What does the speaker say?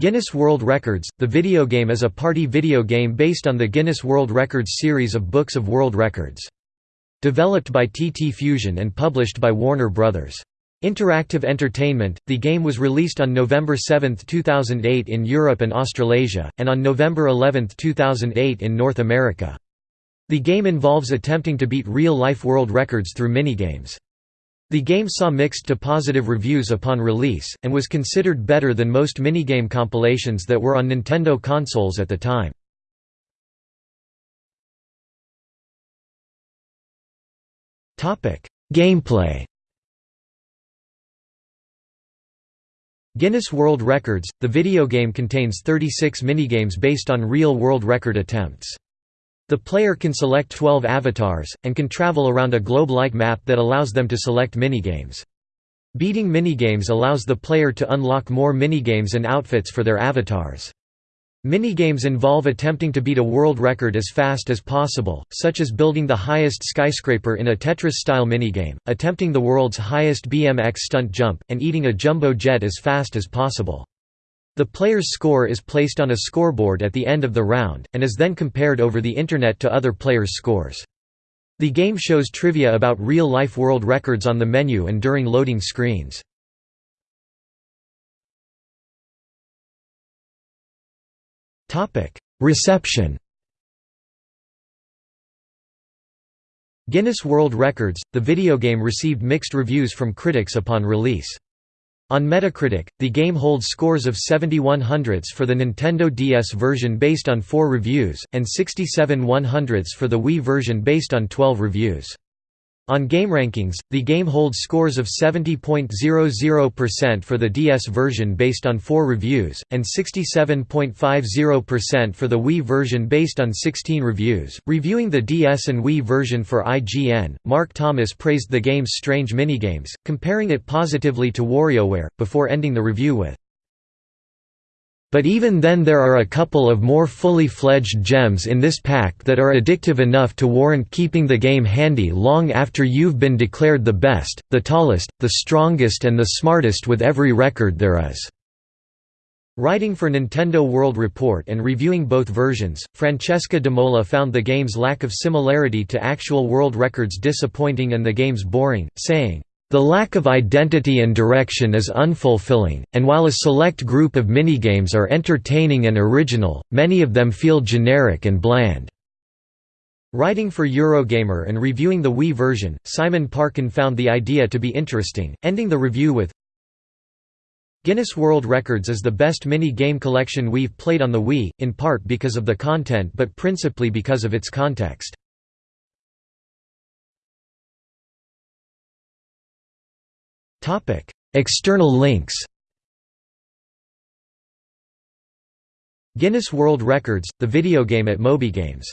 Guinness World Records, the video game is a party video game based on the Guinness World Records series of books of world records. Developed by TT Fusion and published by Warner Bros. Interactive Entertainment, the game was released on November 7, 2008 in Europe and Australasia, and on November 11, 2008 in North America. The game involves attempting to beat real-life world records through minigames. The game saw mixed to positive reviews upon release, and was considered better than most minigame compilations that were on Nintendo consoles at the time. Gameplay Guinness World Records, the video game contains 36 minigames based on real world record attempts. The player can select 12 avatars, and can travel around a globe-like map that allows them to select minigames. Beating minigames allows the player to unlock more minigames and outfits for their avatars. Minigames involve attempting to beat a world record as fast as possible, such as building the highest skyscraper in a Tetris-style minigame, attempting the world's highest BMX stunt jump, and eating a jumbo jet as fast as possible. The player's score is placed on a scoreboard at the end of the round, and is then compared over the Internet to other players' scores. The game shows trivia about real-life world records on the menu and during loading screens. Reception Guinness World Records, the video game received mixed reviews from critics upon release. On Metacritic, the game holds scores of 71 hundredths for the Nintendo DS version based on 4 reviews, and 67 one hundredths for the Wii version based on 12 reviews. On GameRankings, the game holds scores of 70.00% for the DS version based on 4 reviews, and 67.50% for the Wii version based on 16 reviews. Reviewing the DS and Wii version for IGN, Mark Thomas praised the game's strange minigames, comparing it positively to WarioWare, before ending the review with, but even then there are a couple of more fully fledged gems in this pack that are addictive enough to warrant keeping the game handy long after you've been declared the best, the tallest, the strongest and the smartest with every record there is." Writing for Nintendo World Report and reviewing both versions, Francesca Demola found the game's lack of similarity to actual world records disappointing and the game's boring, saying, the lack of identity and direction is unfulfilling, and while a select group of minigames are entertaining and original, many of them feel generic and bland. Writing for Eurogamer and reviewing the Wii version, Simon Parkin found the idea to be interesting, ending the review with, Guinness World Records is the best mini-game collection we've played on the Wii, in part because of the content but principally because of its context. External links Guinness World Records, the video game at MobyGames